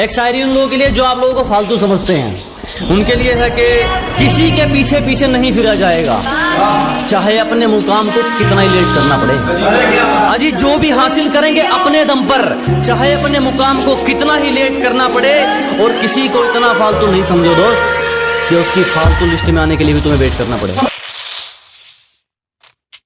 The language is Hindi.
एक शायरी उन लोगों के लिए जो आप लोगों को फालतू समझते हैं। उनके लिए है कि किसी के पीछे पीछे नहीं फिरा जाएगा। चाहे अपने मुकाम को कितना ही लेट करना पड़े। अजी जो भी हासिल करेंगे अपने दम पर, चाहे अपने मुकाम को कितना ही लेट करना पड़े, और किसी को इतना फालतू नहीं समझो दोस्त, कि उसकी फालतू लिस्ट में आने के लिए भी तुम्हें वेट करना पड़े।